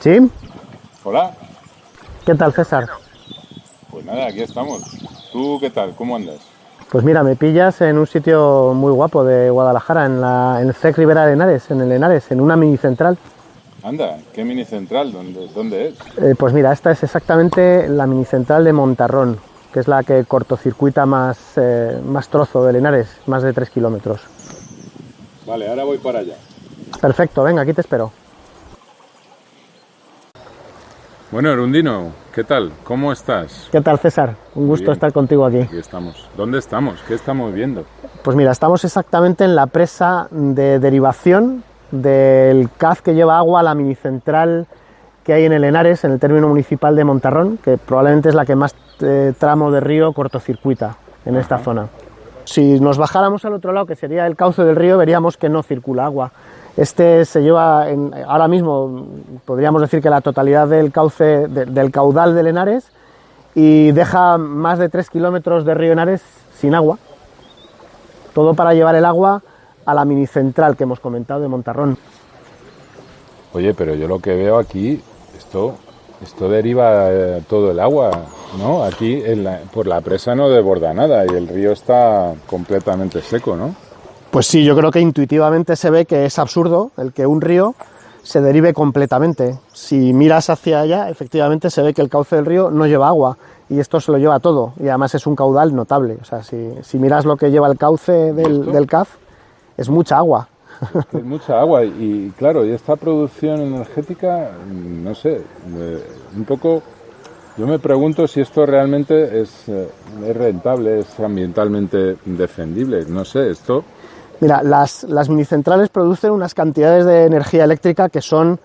¿Sí? Hola. ¿Qué tal, César? Pues nada, aquí estamos. ¿Tú qué tal? ¿Cómo andas? Pues mira, me pillas en un sitio muy guapo de Guadalajara, en, la, en el CEC Rivera de Henares, en el Henares, en una mini central. Anda, ¿qué mini central? ¿Dónde, dónde es? Eh, pues mira, esta es exactamente la mini central de Montarrón, que es la que cortocircuita más, eh, más trozo del Henares, más de 3 kilómetros. Vale, ahora voy para allá. Perfecto, venga, aquí te espero. Bueno, Erundino, ¿qué tal? ¿Cómo estás? ¿Qué tal, César? Un gusto Bien. estar contigo aquí. Aquí estamos. ¿Dónde estamos? ¿Qué estamos viendo? Pues mira, estamos exactamente en la presa de derivación del CAF que lleva agua a la mini central que hay en el Henares, en el término municipal de Montarrón, que probablemente es la que más eh, tramo de río cortocircuita en esta zona. Si nos bajáramos al otro lado, que sería el cauce del río, veríamos que no circula agua. Este se lleva, en- ahora mismo podríamos decir que la totalidad del cauce, de- del caudal del Henares, y deja más de 3 kilómetros de río Henares sin agua. Todo para llevar el agua a la mini central que hemos comentado de Montarrón. Oye, pero yo lo que veo aquí, esto, esto deriva eh, todo el agua, ¿no? Aquí por la presa no desborda nada y el río está completamente seco, ¿no? Pues sí, yo creo que intuitivamente se ve que es absurdo el que un río se derive completamente. Si miras hacia allá, efectivamente se ve que el cauce del río no lleva agua y esto se lo lleva todo y además es un caudal notable. O sea, si, si miras lo que lleva el cauce del, CAF, es mucha agua. Es mucha agua y, y, claro, y esta producción energética, mm, no sé, eh, un poco, yo me pregunto si esto realmente es, eh, es rentable, es ambientalmente defendible, no sé, esto, Mira, las, las minicentrales producen unas cantidades de energía eléctrica que son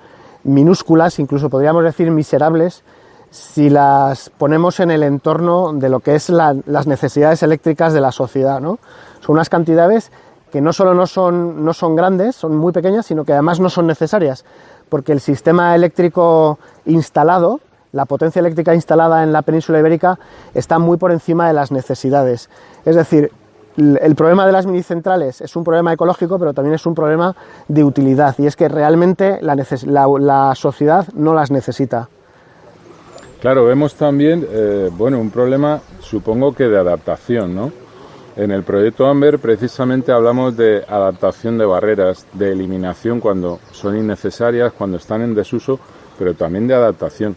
minúsculas, incluso podríamos decir miserables, si las ponemos en el entorno de lo que es la- las necesidades eléctricas de la sociedad. ¿no? Son unas cantidades que no solo no son, no son grandes, son muy pequeñas, sino que además no son necesarias, porque el sistema eléctrico instalado, la potencia eléctrica instalada en la península ibérica, está muy por encima de las necesidades. Es decir, el problema de las minicentrales es un problema ecológico, pero también es un problema de utilidad, y es que realmente la, la- la sociedad no las necesita. claro, vemos también, eh, bueno, un problema, supongo que de adaptación, ¿no? En el proyecto Amber precisamente hablamos de adaptación de barreras, de eliminación cuando son innecesarias, cuando están en desuso, pero también de adaptación.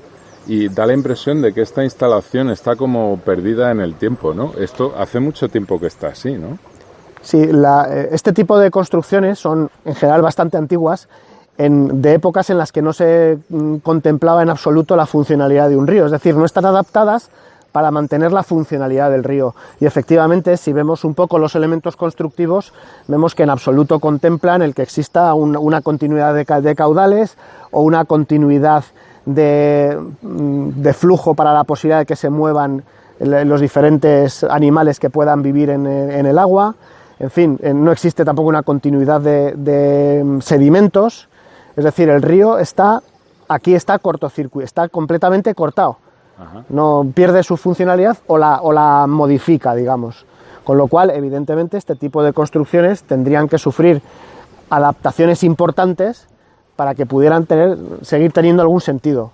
Y da la impresión de que esta instalación está como perdida en el tiempo, ¿no? Esto hace mucho tiempo que está así, ¿no? Sí, la- eh, este tipo de construcciones son en general bastante antiguas, en- de épocas en las que no se mm, contemplaba en absoluto la funcionalidad de un río, es decir, no están adaptadas para mantener la funcionalidad del río. Y efectivamente, si vemos un poco los elementos constructivos, vemos que en absoluto contemplan el que exista un- una continuidad de caudales o una continuidad de, mm, de flujo para la posibilidad de que se muevan los diferentes animales que puedan vivir en, el- en el agua. En fin, eh, no existe tampoco una continuidad de, de, mm, sedimentos. Es decir, el río está, aquí está cortocircuito, está completamente cortado. Ajá. No pierde su funcionalidad o la, o la modifica, digamos. Con lo cual, evidentemente, este tipo de construcciones tendrían que sufrir adaptaciones importantes para que pudieran tener, seguir teniendo algún sentido.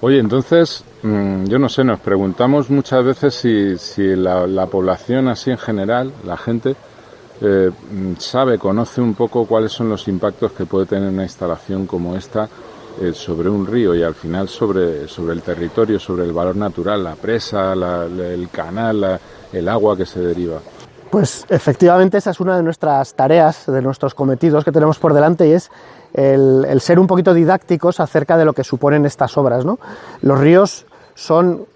Oye, entonces, mm, yo no sé, nos preguntamos muchas veces si, la, la población así en general, la gente, eh, mm, sabe, conoce un poco cuáles son los impactos que puede tener una instalación como esta eh, sobre un río y al final sobre, sobre el territorio, sobre el valor natural, la presa, la- el canal, el agua que se deriva. Pues efectivamente esa es una de nuestras tareas, de nuestros cometidos que tenemos por delante y es el, ser un poquito didácticos acerca de lo que suponen estas obras. ¿no? Los ríos son,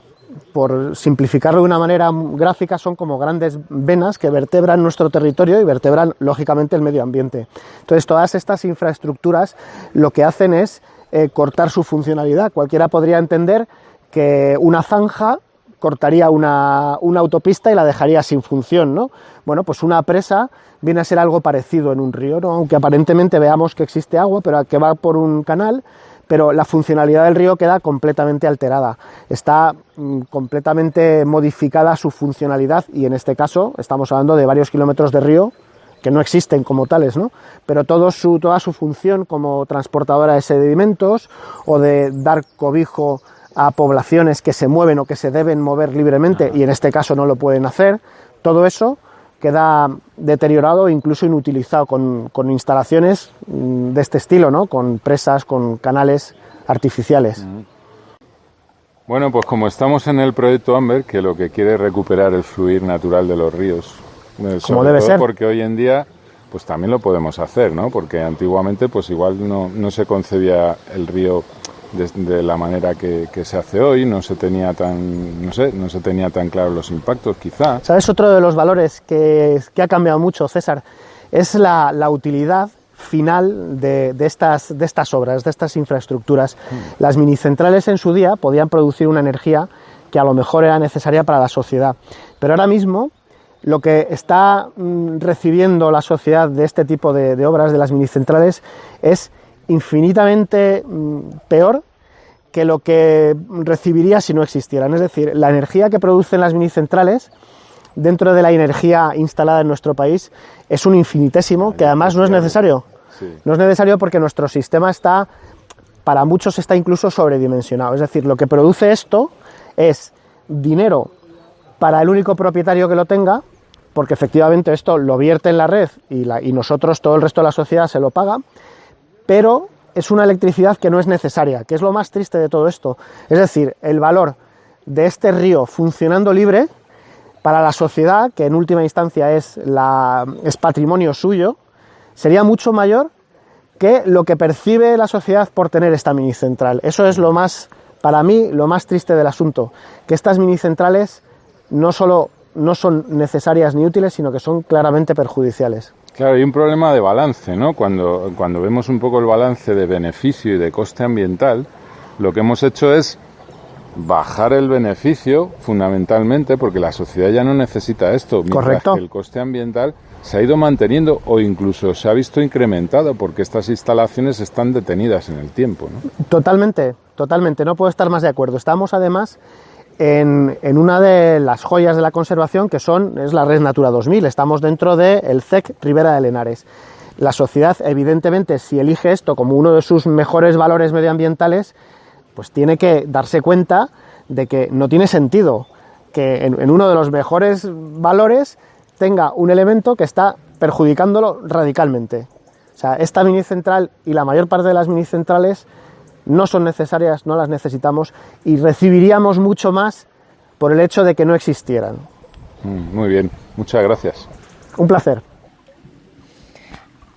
por simplificarlo de una manera gráfica, son como grandes venas que vertebran nuestro territorio y vertebran lógicamente el medio ambiente. Entonces todas estas infraestructuras lo que hacen es eh, cortar su funcionalidad. Cualquiera podría entender que una zanja cortaría una, una autopista y la dejaría sin función, ¿no? Bueno, pues una presa viene a ser algo parecido en un río, ¿no? Aunque aparentemente veamos que existe agua, pero que va por un canal, pero la funcionalidad del río queda completamente alterada. Está mm, completamente modificada su funcionalidad y en este caso estamos hablando de varios kilómetros de río que no existen como tales, ¿no? pero todo su, toda su función como transportadora de sedimentos o de dar cobijo a poblaciones que se mueven o que se deben mover libremente y en este caso no lo pueden hacer, todo eso queda deteriorado e incluso inutilizado con, con instalaciones mm, de este estilo, ¿no? con presas, con canales artificiales. Bueno, pues como estamos en el proyecto Amber, que lo que quiere es recuperar el fluir natural de los ríos, eh, como debe ser. Porque hoy en día, pues también lo podemos hacer, ¿no? Porque antiguamente, pues igual no, no se concebía el río de, la manera que, se hace hoy, no se tenía tan, no sé, no se tenía tan claro los impactos, quizá. ¿Sabes? Otro de los valores que, que ha cambiado mucho, César, es la, la utilidad final de, estas, de estas obras, de estas infraestructuras. Mm. Las minicentrales en su día podían producir una energía que a lo mejor era necesaria para la sociedad, pero ahora mismo lo que está mm, recibiendo la sociedad de este tipo de, obras, de las minicentrales, es infinitamente mm, peor que lo que recibiría si no existieran. Es decir, la energía que producen las minicentrales dentro de la energía instalada en nuestro país es un infinitésimo que además no es necesario. No es necesario porque nuestro sistema está, para muchos está incluso sobredimensionado. Es decir, lo que produce esto es dinero para el único propietario que lo tenga, porque efectivamente esto lo vierte en la red y, y nosotros, todo el resto de la sociedad, se lo paga, pero es una electricidad que no es necesaria, que es lo más triste de todo esto. Es decir, el valor de este río funcionando libre para la sociedad, que en última instancia es, patrimonio suyo, sería mucho mayor que lo que percibe la sociedad por tener esta mini central. Eso es lo más, para mí, lo más triste del asunto, que estas mini centrales no solo no son necesarias ni útiles, sino que son claramente perjudiciales. Claro, hay un problema de balance, ¿no? Cuando, cuando vemos un poco el balance de beneficio y de coste ambiental, lo que hemos hecho es bajar el beneficio fundamentalmente porque la sociedad ya no necesita esto, Correcto. que el coste ambiental se ha ido manteniendo o incluso se ha visto incrementado porque estas instalaciones están detenidas en el tiempo. ¿no? Totalmente, totalmente, no puedo estar más de acuerdo. Estamos además en, una de las joyas de la conservación que son, es la Red Natura 2000, estamos dentro del CEC Ribera de Lenares. La sociedad, evidentemente, si elige esto como uno de sus mejores valores medioambientales, pues tiene que darse cuenta de que no tiene sentido que en, uno de los mejores valores tenga un elemento que está perjudicándolo radicalmente. O sea, esta mini central y la mayor parte de las mini centrales no son necesarias, no las necesitamos y recibiríamos mucho más por el hecho de que no existieran. Mm, muy bien, muchas gracias. Un placer.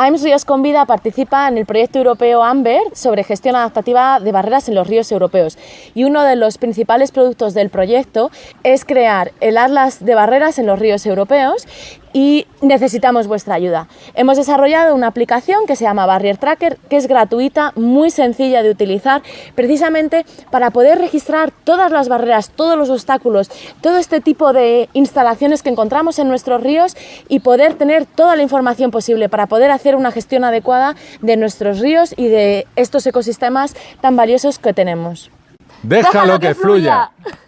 AIMS Ríos con Vida participa en el proyecto europeo AMBER sobre gestión adaptativa de barreras en los ríos europeos y uno de los principales productos del proyecto es crear el Atlas de barreras en los ríos europeos y necesitamos vuestra ayuda. Hemos desarrollado una aplicación que se llama Barrier Tracker, que es gratuita, muy sencilla de utilizar, precisamente para poder registrar todas las barreras, todos los obstáculos, todo este tipo de instalaciones que encontramos en nuestros ríos y poder tener toda la información posible para poder hacer una gestión adecuada de nuestros ríos y de estos ecosistemas tan valiosos que tenemos. Déjalo, que, fluya.